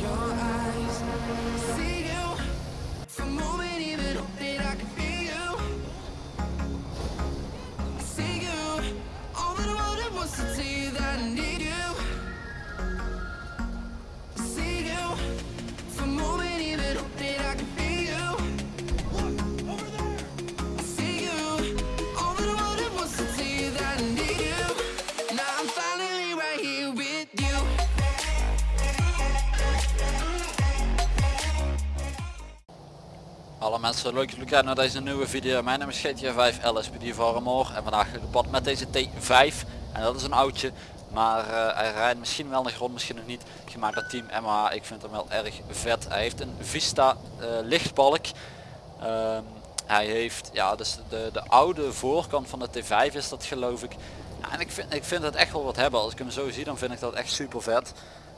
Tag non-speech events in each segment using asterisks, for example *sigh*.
your eyes. Alle mensen, leuk dat jullie kijken naar deze nieuwe video. Mijn naam is GTA 5 LSPD voor Amor en vandaag ga ik op pad met deze T5. En dat is een oudje, maar eh, hij rijdt misschien wel naar grond, misschien nog niet. Gemaakt door Team MH, ik vind hem wel erg vet. Hij heeft een Vista eh, lichtbalk. Ehm, hij heeft, ja dus de, de oude voorkant van de T5 is dat geloof ik. Ja, en ik vind, ik vind het echt wel wat hebben. Als ik hem zo zie dan vind ik dat echt super vet.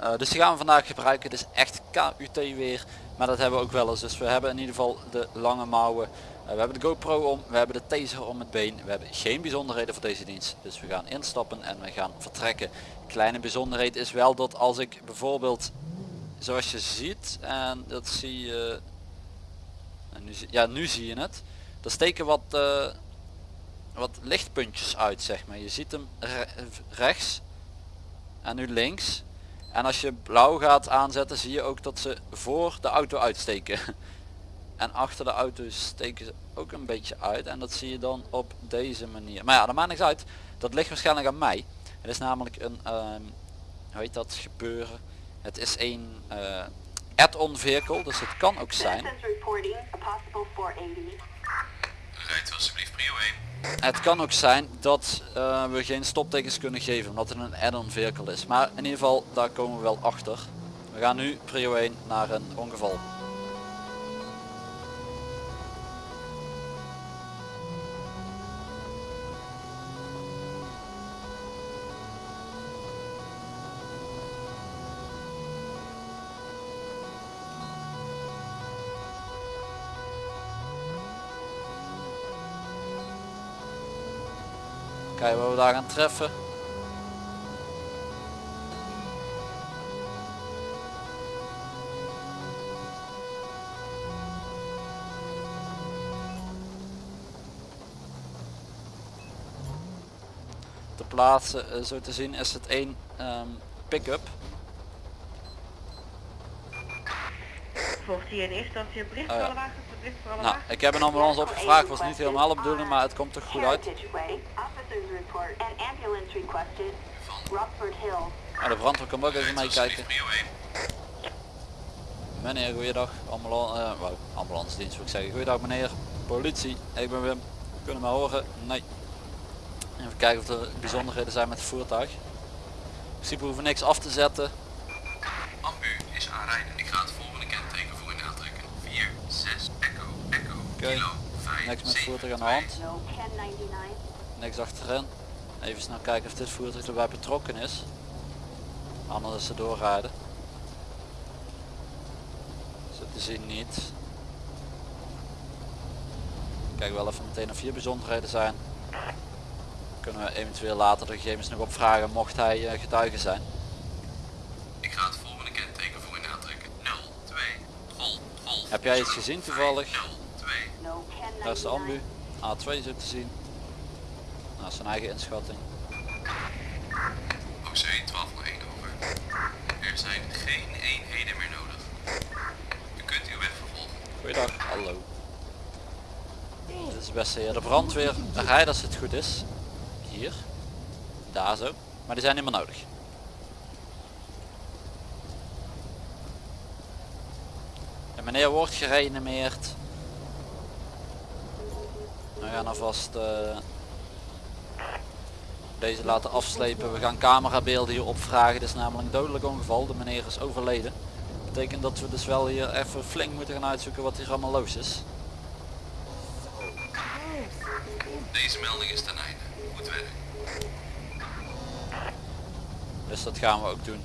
Eh, dus die gaan we vandaag gebruiken. Het is echt KUT weer. Maar dat hebben we ook wel eens. Dus we hebben in ieder geval de lange mouwen. Eh, we hebben de GoPro om. We hebben de taser om het been. We hebben geen bijzonderheden voor deze dienst. Dus we gaan instappen en we gaan vertrekken. Kleine bijzonderheid is wel dat als ik bijvoorbeeld zoals je ziet en dat zie je en nu, ja nu zie je het er steken wat eh, wat lichtpuntjes uit zeg maar je ziet hem re- rechts en nu links en als je blauw gaat aanzetten zie je ook dat ze voor de auto uitsteken. *laughs* En achter de auto steken ze ook een beetje uit. En dat zie je dan op deze manier. Maar ja dat maakt niks uit. Dat ligt waarschijnlijk aan mij. Het is namelijk een ehm hoe heet dat gebeuren. Het is een eh add-on vehicle dus het kan ook zijn. Citizens reporting a possible 480. Rijdt alsjeblieft prio 1. Het kan ook zijn dat eh, we geen stoptekens kunnen geven omdat het een add-on vehicle is. Maar in ieder geval daar komen we wel achter. We gaan nu prio 1 naar een ongeval. Kijken wat we daar gaan treffen. Te plaatsen, eh, zo te zien, is het één ehm, pick-up. Volgt hier in eerste instantie een bericht voor ja. alle wagens, een bericht voor alle Nou, wagens. ik heb een ambulance opgevraagd, was niet helemaal de bedoeling, maar het komt toch goed uit. Heritage Way, officers report an ambulance requested. Rockford Hill. Nou, de brandweer kan ook even meekijken. alsjeblieft prio 1. Meneer, goeiedag. Ambulance, eh, ambulance dienst wil ik zeggen. Goeiedag meneer. Politie, ik ben Wim. Kunnen we mij horen? Nee. Even kijken of er bijzonderheden zijn met het voertuig. In principe hoeven we niks af te zetten. Ambu is aanrijden. Ik ga het volgende kenteken voor u aantrekken. 4, 6, echo, echo, kilo, 5, Niks met het 7, voertuig aan de 2. hand. No 1099. Niks achterin. Even snel kijken of dit voertuig erbij betrokken is. Anders is ze doorrijden. Zo te zien niet. Kijk wel even meteen of hier bijzonderheden zijn. Kunnen we eventueel later de gegevens nog opvragen mocht hij eh, getuige zijn. Ik ga het volgende kenteken voor u aantrekken. 0, 2, golf, golf. Heb jij iets gezien toevallig? 0, 2. No Daar is de 1099. ambu. A2 zo te zien. Nou, zijn eigen inschatting. OC 1201 over. Er zijn geen eenheden meer nodig. U kunt uw weg vervolgen. Goeiedag, hallo. Dit is beste hier. De brandweer rijdt als het goed is. Hier. Daar zo. Maar die zijn niet meer nodig. De meneer wordt gereanimeerd. We gaan alvast eh, deze laten afslepen. We gaan camerabeelden hier opvragen. Dit is namelijk een dodelijk ongeval. De meneer is overleden. Betekent dat we dus wel hier even flink moeten gaan uitzoeken wat hier allemaal los is. Deze melding is ten einde. Goed werk. Dus dat gaan we ook doen.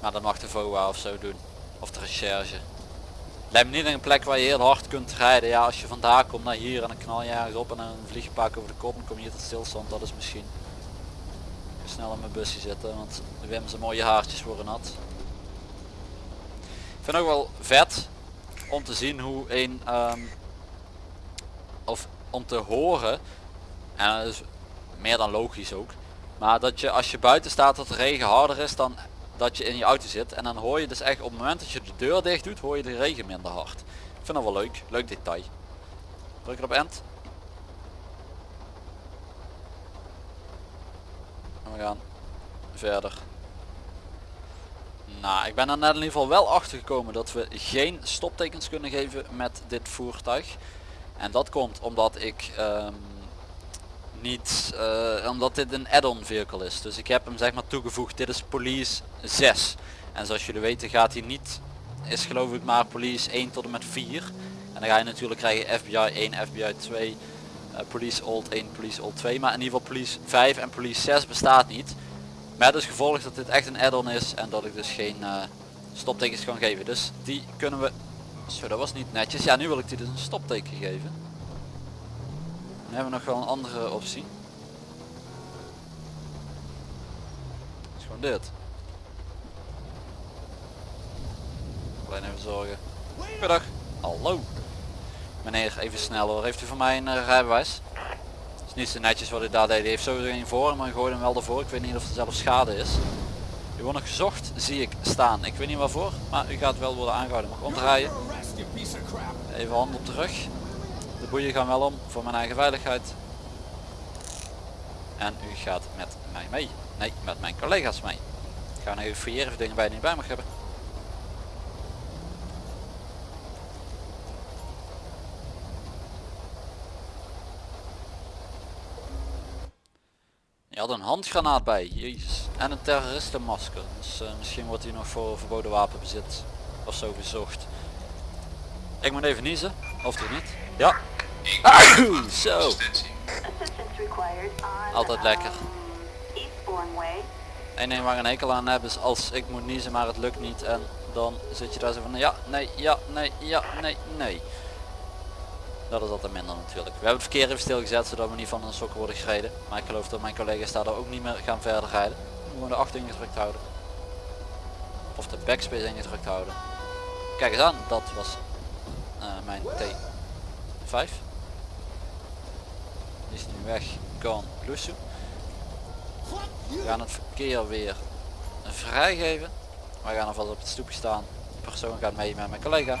Maar dat mag de VOA of zo doen. Of de recherche. Lijkt me niet een plek waar je heel hard kunt rijden. Ja, als je vandaar komt naar hier en dan knal je ergens op en een keer over de kop en kom je hier tot stilstand. Dat is misschien. snel in mijn busje zitten, want Wim zijn mooie haartjes worden nat. Ik vind ook wel vet om te zien hoe een ehm, of om te horen en dat is meer dan logisch ook maar dat je als je buiten staat dat de regen harder is dan dat je in je auto zit en dan hoor je dus echt op het moment dat je de deur dicht doet hoor je de regen minder hard. Ik vind dat wel leuk leuk detail. Druk ik op end. En we gaan verder. Nou, ik ben er net in ieder geval wel achter gekomen dat we geen stoptekens kunnen geven met dit voertuig. En dat komt omdat ik ehm, niet, eh, omdat dit een add-on vehicle is. Dus ik heb hem zeg maar toegevoegd. Dit is police 6. En zoals jullie weten gaat hij niet, is geloof ik maar police 1 tot en met 4. En dan ga je natuurlijk krijgen FBI 1, FBI 2, eh, police old 1, police old 2. Maar in ieder geval police 5 en police 6 bestaat niet. Met als gevolg dat dit echt een add-on is en dat ik dus geen uh, stoptekens kan geven. Dus die kunnen we... Zo, dat was niet netjes. Ja, nu wil ik die dus een stopteken geven. Dan hebben we nog wel een andere optie. Dat is gewoon dit. Alleen even zorgen. Goedendag. Hallo. Meneer, even snel hoor. Heeft u voor mij een uh, rijbewijs? is niet zo netjes wat hij daar deed. Hij heeft sowieso geen voor, maar gooide hem wel ervoor. Ik weet niet of er zelfs schade is. U wordt nog gezocht, zie ik staan. Ik weet niet waarvoor, maar u gaat wel worden aangehouden. Mag omdraaien. Even hand op de rug. De boeien gaan wel om voor mijn eigen veiligheid. En u gaat met mij mee. Nee, met mijn collega's mee. Ik ga nog even fouilleren of dingen bij niet bij mag hebben. Je had een handgranaat bij, jezus. En een terroristenmasker. Dus uh, misschien wordt hij nog voor verboden wapenbezit of zo gezocht. Ik moet even niezen, of toch niet? Ja. Zo. Altijd lekker. Eén ding waar een hekel aan heb is als ik moet niezen maar het lukt niet en dan zit je daar zo van ja, nee, ja, nee, ja, nee, nee. Dat is altijd minder natuurlijk. We hebben het verkeer even stilgezet zodat we niet van een sokken worden gereden. Maar ik geloof dat mijn collega's daar ook niet meer gaan verder rijden. Gewoon de 8 ingedrukt houden. Of de backspace ingedrukt houden. Kijk eens aan, dat was eh, mijn T5. Is nu weg. Gone. Bluesu. We gaan het verkeer weer vrijgeven. Wij gaan alvast op het stoepje staan. De persoon gaat mee met mijn collega.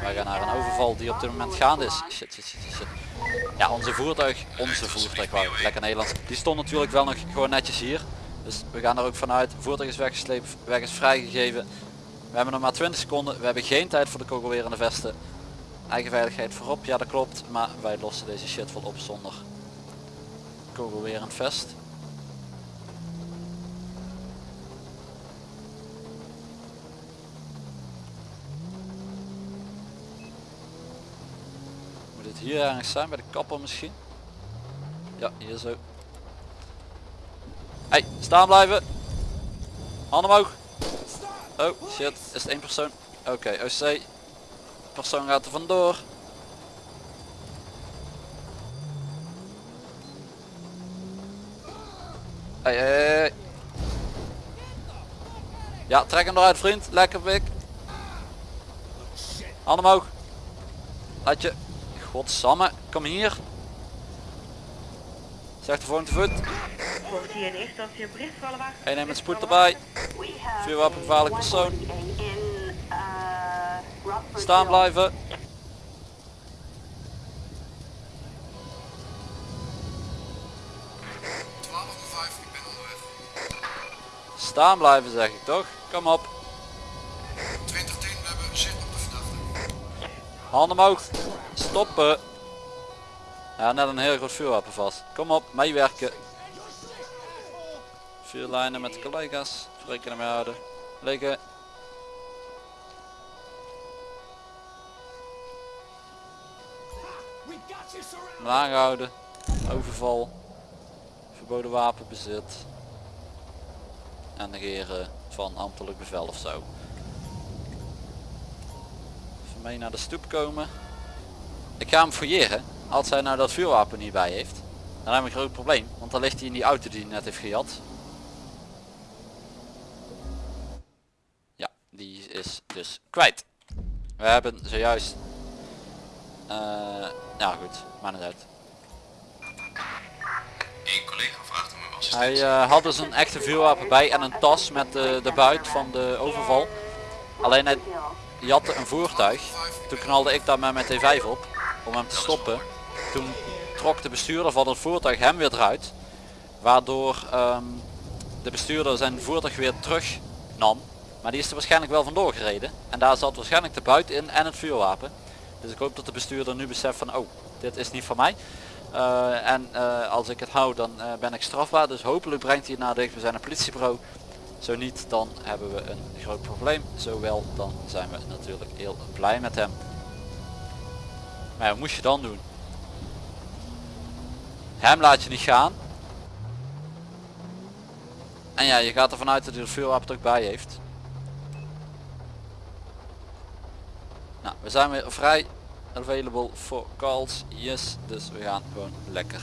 Wij gaan naar een overval die op dit moment gaande is. Shit, shit, shit, shit. Ja, onze voertuig, onze voertuig, wou lekker Nederlands. Die stond natuurlijk wel nog gewoon netjes hier. Dus we gaan er ook vanuit. Voertuig is weggesleept, weg is vrijgegeven. We hebben nog maar 20 seconden. We hebben geen tijd voor de kogelwerende vesten. Eigen veiligheid voorop, ja dat klopt. Maar wij lossen deze shit wel op zonder kogelwerend vest. Moet het hier ergens zijn, bij de kapper misschien? Ja, hier zo. Hey, staan blijven! Handen omhoog! Oh shit, is het één persoon? Oké, OC. Persoon gaat er vandoor. Hey, hey. Ja, trek hem eruit vriend. Lekker pik. Handen omhoog. Laat je. Godsamme, kom hier. Zeg de volgende voet. Volgt hier in eerste instantie een bericht voor Staan blijven. ik ben onderweg. Staan blijven zeg ik toch? Kom op. 2010, we hebben zicht op de verdachte. Handen omhoog. Stoppen. Ja, net een heel groot vuurwapen vast. Kom op, meewerken. Vuurlijnen met de collega's. Rekening mee houden. Liggen. Aangehouden. Overval. Verboden wapenbezit. En negeren van ambtelijk bevel of zo. Even mee naar de stoep komen. Ik ga hem fouilleren. Als hij nou dat vuurwapen niet bij heeft. dan heb ik een groot probleem. Want dan ligt hij in die auto die hij net heeft gejat. Ja, die is dus kwijt. We hebben zojuist... eh ja goed, maar niet uit. Een collega vraagt om uw Hij eh, had dus een echte vuurwapen bij en een tas met de, de buit van de overval. Alleen hij jatte een voertuig. Toen knalde ik daar met mijn T5 op om hem te stoppen. Toen trok de bestuurder van het voertuig hem weer eruit. Waardoor ehm, de bestuurder zijn voertuig weer terug nam. Maar die is er waarschijnlijk wel vandoor gereden. En daar zat waarschijnlijk de buit in en het vuurwapen. Dus ik hoop dat de bestuurder nu beseft van oh, dit is niet van mij. Eh, en eh, als ik het hou dan eh, ben ik strafbaar. Dus hopelijk brengt hij het naar dichtbijzijnde politiebureau. Zo niet dan hebben we een groot probleem. Zowel dan zijn we natuurlijk heel blij met hem. Maar ja, wat moest je dan doen? Hem laat je niet gaan. En ja, je gaat ervan uit dat hij het vuurwapen ook bij heeft. Nou, we zijn weer vrij available for calls. Yes, dus we gaan gewoon lekker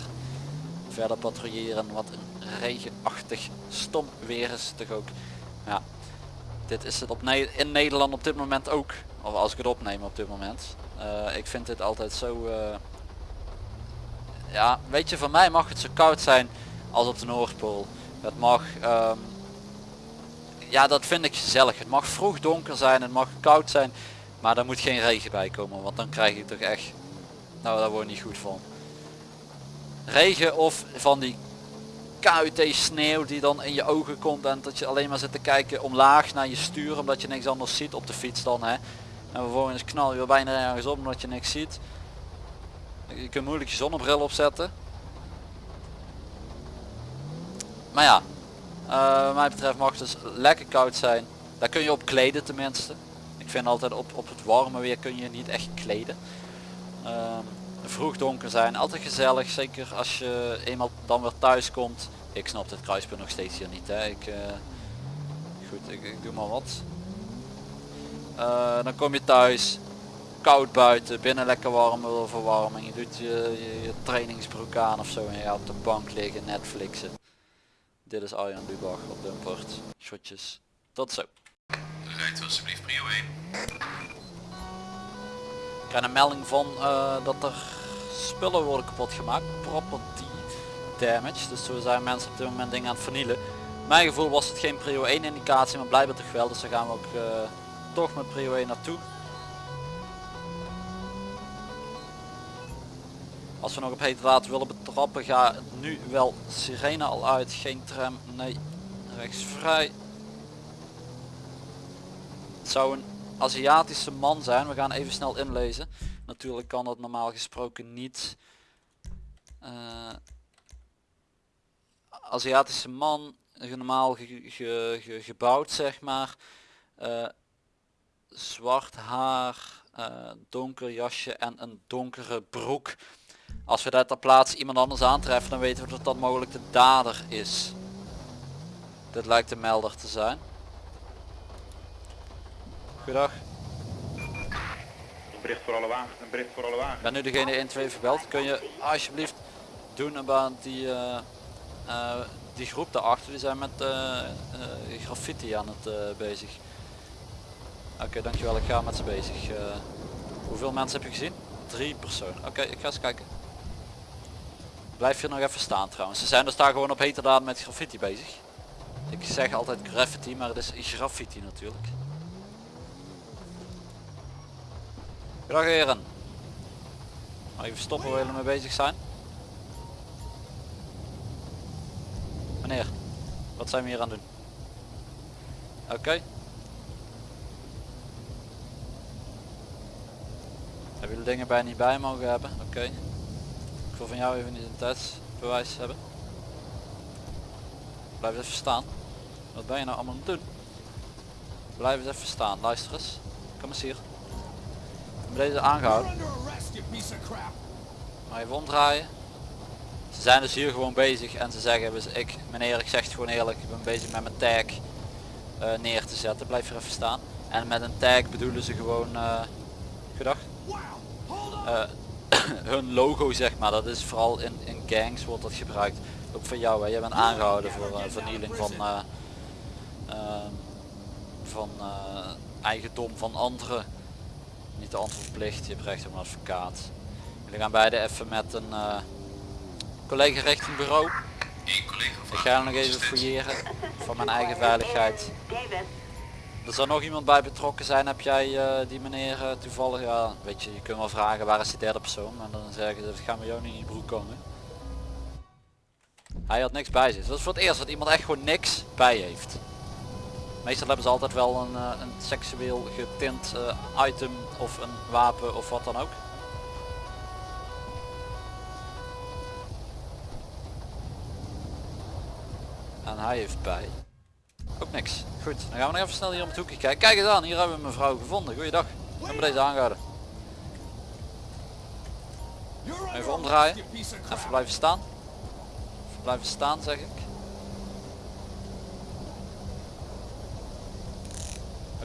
verder patrouilleren. Wat een regenachtig stom weer is toch ook. Ja, dit is het op in Nederland op dit moment ook. Of als ik het opneem op dit moment. Eh, ik vind dit altijd zo... eh, ja, weet je, van mij mag het zo koud zijn als op de Noordpool. Het mag... ehm, ja, dat vind ik gezellig. Het mag vroeg donker zijn, het mag koud zijn. Maar daar moet geen regen bij komen, want dan krijg ik toch echt... Nou, daar word niet goed van. Regen of van die KUT sneeuw die dan in je ogen komt en dat je alleen maar zit te kijken omlaag naar je stuur omdat je niks anders ziet op de fiets dan hè. En vervolgens knal je weer bijna ergens op omdat je niks ziet. Je kunt moeilijk je zonnebril opzetten. Maar ja, eh, wat mij betreft mag het dus lekker koud zijn. Daar kun je op kleden tenminste. Vind altijd op, op het warme weer kun je niet echt kleden. Ehm, vroeg donker zijn, altijd gezellig. Zeker als je eenmaal dan weer thuis komt. Ik snap dit kruispunt nog steeds hier niet. Hè. Ik, eh, goed, ik, doe maar wat. Eh, dan kom je thuis. Koud buiten, binnen lekker warme verwarming. Je doet je, je, trainingsbroek aan of zo en je gaat op de bank liggen, Netflixen. Dit is Arjan Lubach op Dumpert. Shotjes. Tot zo. Alsjeblieft prio 1. Ik krijg een melding van eh, dat er spullen worden kapot gemaakt. Property damage. Dus zo zijn mensen op dit moment dingen aan het vernielen. Mijn gevoel was het geen prio 1 indicatie, maar blijkbaar toch wel. Dus daar gaan we ook eh, toch met prio 1 naartoe. Als we nog op hete water willen betrappen, ga nu wel sirene al uit. Geen tram, nee. Rechts vrij. Het zou een Aziatische man zijn. We gaan even snel inlezen. Natuurlijk kan dat normaal gesproken niet. Eh, Aziatische man, normaal ge- gebouwd zeg maar. Eh, zwart haar, eh, donker jasje en een donkere broek. Als we daar ter plaatse iemand anders aantreffen dan weten we dat dat mogelijk de dader is. Dit lijkt de melder te zijn. Goedendag. Een bericht voor alle wagens, een bericht voor alle wagens. Ik ben nu degene 1 2 verbeld. Kun je alsjeblieft doen about die, eh, eh, die groep daarachter. Die zijn met eh, graffiti aan het bezig. Oké, dankjewel. Ik ga met ze bezig. Hoeveel mensen heb je gezien? Drie personen. Oké, ik ga eens kijken. Blijf hier nog even staan trouwens. Ze zijn dus daar gewoon op heterdaad met graffiti bezig. Ik zeg altijd graffiti, maar het is graffiti natuurlijk. Dag heren. Even stoppen waar jullie mee bezig zijn. Meneer, wat zijn we hier aan het doen? Oké. Hebben jullie dingen bij niet bij mogen hebben? Oké. Ik wil van jou even een identiteitsbewijs hebben. Blijf even staan. Wat ben je nou allemaal aan het doen? Blijf eens even staan, luister eens. Kom eens hier. Deze aangehouden. Maar even omdraaien. Ze zijn dus hier gewoon bezig en ze zeggen, dus ik, meneer ik zeg het gewoon eerlijk, ik ben bezig met mijn tag eh, neer te zetten. Blijf hier even staan. En met een tag bedoelen ze gewoon, eh goedag. Eh, *coughs* hun logo zeg maar. Dat is vooral in, in gangs wordt dat gebruikt. Ook van jou hè. Jij bent aangehouden voor vernieling van, van eigendom van anderen. Niet de antwoordplicht, je hebt recht op een advocaat. Jullie gaan beide even met een eh, collega richting bureau. Eén collega Ik ga nog even fouilleren *laughs* voor mijn eigen veiligheid. Er zal nog iemand bij betrokken zijn. Heb jij eh, die meneer eh, toevallig? Ja, weet je, je kunt wel vragen waar is die derde persoon. En dan zeggen ze, dat gaan we jou niet in je broek komen. Hij had niks bij zich. Dus dat is voor het eerst dat iemand echt gewoon niks bij heeft. Meestal hebben ze altijd wel een, eh, een seksueel getint eh, item of een wapen of wat dan ook. En hij heeft bij. Ook niks. Goed, dan gaan we nog even snel hier om het hoekje kijken. Kijk eens aan, hier hebben we mevrouw gevonden. Goeiedag. We hebben deze aangehouden. Even omdraaien. Even blijven staan. Even blijven staan zeg ik.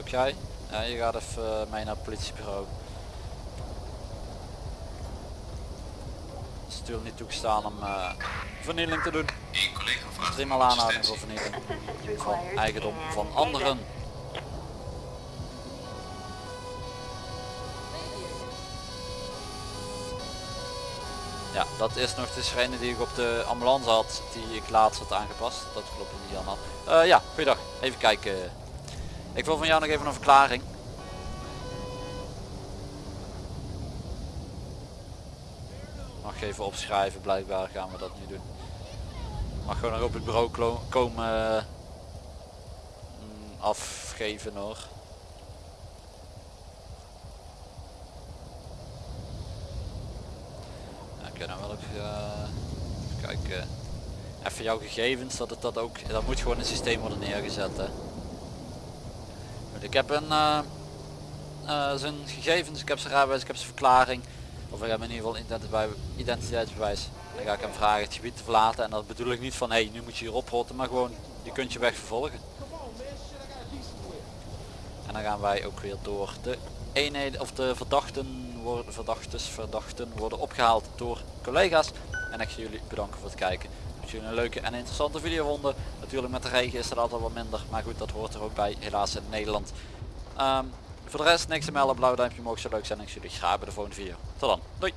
Ook jij? Ja, je gaat even eh, mee naar het politiebureau. Het is natuurlijk niet toegestaan om eh, vernieling te doen. Eén collega vraagt Driemaal om aanhouding voor vernieling van eigendom van anderen. Ja, dat is nog de sirene die ik op de ambulance had, die ik laatst had aangepast. Dat klopt niet allemaal. Eh ja, goeiedag. Even kijken. Ik wil van jou nog even een verklaring. Mag even opschrijven, blijkbaar gaan we dat nu doen. Mag gewoon nog op het bureau komen eh, afgeven hoor. Oké, dan wil ik eh, even kijken. Even jouw gegevens, dat het dat ook, dat moet gewoon in het systeem worden neergezet. Hè. Ik heb een eh, eh, zijn gegevens, ik heb zijn rijbewijs, ik heb zijn verklaring. Of ik heb in ieder geval identiteit- identiteitsbewijs. Dan ga ik hem vragen het gebied te verlaten en dat bedoel ik niet van hé hey, nu moet je hier oprotten, maar gewoon je kunt je weg vervolgen. En dan gaan wij ook weer door. De eenheden of de verdachten worden verdachtes, verdachten worden opgehaald door collega's. En ik ga jullie bedanken voor het kijken. Jullie een leuke en interessante video vonden. Natuurlijk met de regen is het altijd wat minder. Maar goed, dat hoort er ook bij helaas in Nederland. Ehm, voor de rest niks te melden. Blauw duimpje omhoog zou leuk zijn. En ik zie jullie graag bij de volgende video. Tot dan. Doei.